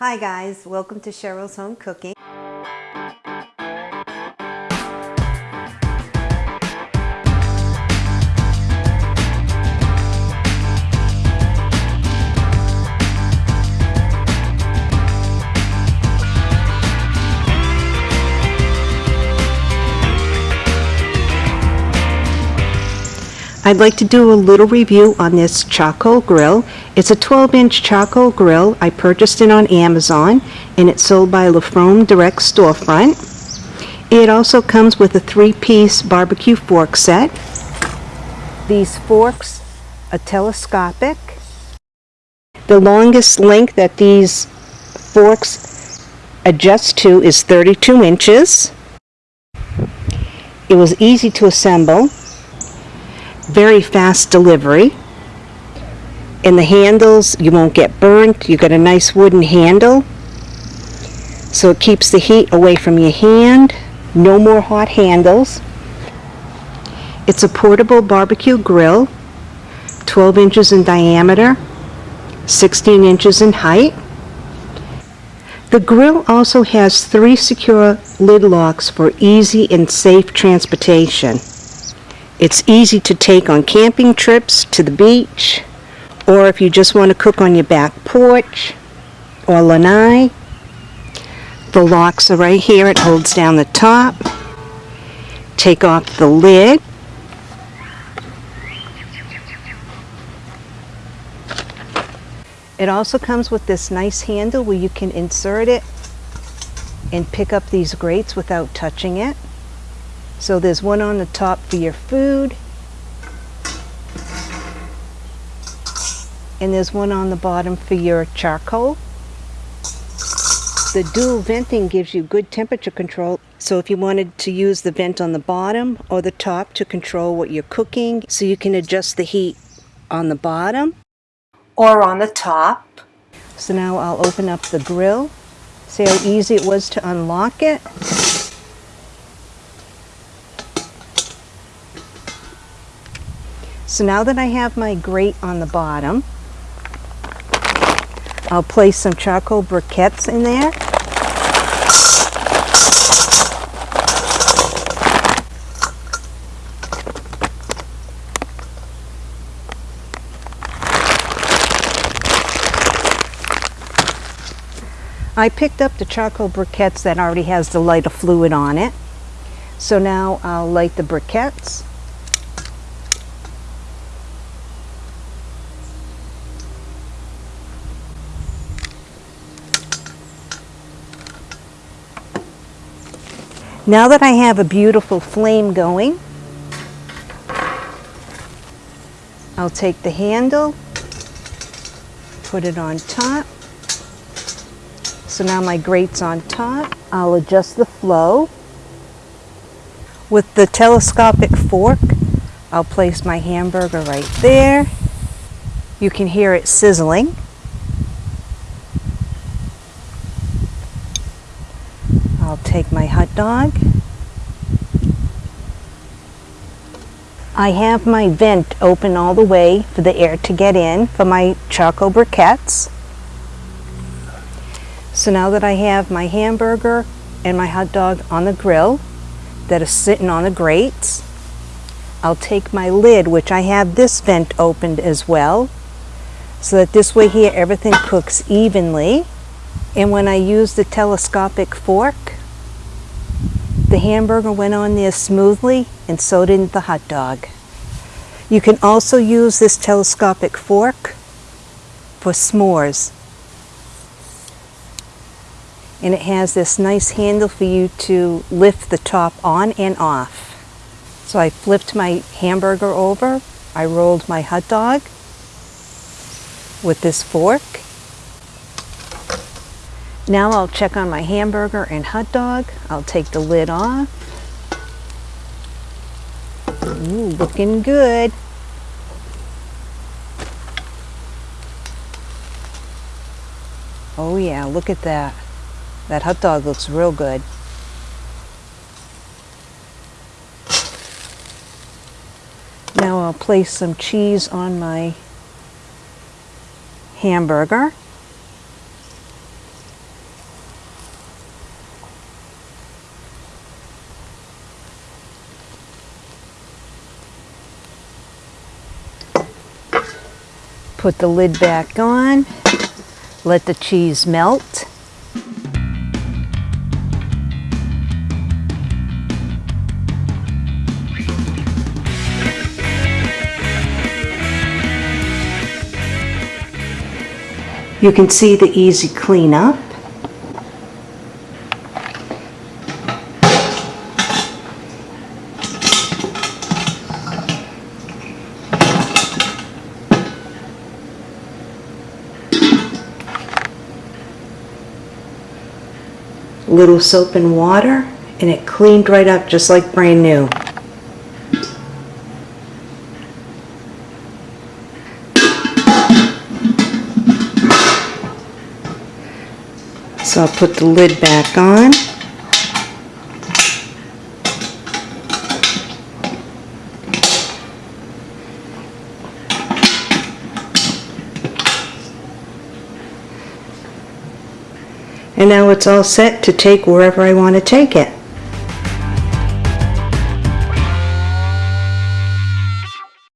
Hi guys, welcome to Cheryl's Home Cooking. I'd like to do a little review on this charcoal grill. It's a 12-inch charcoal grill. I purchased it on Amazon, and it's sold by LaFrome Direct Storefront. It also comes with a three-piece barbecue fork set. These forks are telescopic. The longest length that these forks adjust to is 32 inches. It was easy to assemble very fast delivery. And the handles, you won't get burnt. You got a nice wooden handle. So it keeps the heat away from your hand. No more hot handles. It's a portable barbecue grill, 12 inches in diameter, 16 inches in height. The grill also has three secure lid locks for easy and safe transportation. It's easy to take on camping trips to the beach, or if you just want to cook on your back porch or lanai. The locks are right here. It holds down the top. Take off the lid. It also comes with this nice handle where you can insert it and pick up these grates without touching it. So there's one on the top for your food. And there's one on the bottom for your charcoal. The dual venting gives you good temperature control. So if you wanted to use the vent on the bottom or the top to control what you're cooking, so you can adjust the heat on the bottom or on the top. So now I'll open up the grill. See how easy it was to unlock it? So now that I have my grate on the bottom, I'll place some charcoal briquettes in there. I picked up the charcoal briquettes that already has the lighter fluid on it. So now I'll light the briquettes. Now that I have a beautiful flame going, I'll take the handle, put it on top. So now my grate's on top. I'll adjust the flow. With the telescopic fork, I'll place my hamburger right there. You can hear it sizzling. I'll take my dog. I have my vent open all the way for the air to get in for my charcoal briquettes. So now that I have my hamburger and my hot dog on the grill that is sitting on the grates, I'll take my lid, which I have this vent opened as well, so that this way here everything cooks evenly. And when I use the telescopic fork, hamburger went on there smoothly and so did the hot dog. You can also use this telescopic fork for s'mores. And it has this nice handle for you to lift the top on and off. So I flipped my hamburger over, I rolled my hot dog with this fork, now I'll check on my hamburger and hot dog. I'll take the lid off. Ooh, looking good. Oh yeah, look at that. That hot dog looks real good. Now I'll place some cheese on my hamburger. Put the lid back on. Let the cheese melt. You can see the easy cleanup. Little soap and water, and it cleaned right up just like brand new. So I'll put the lid back on. And now it's all set to take wherever I want to take it.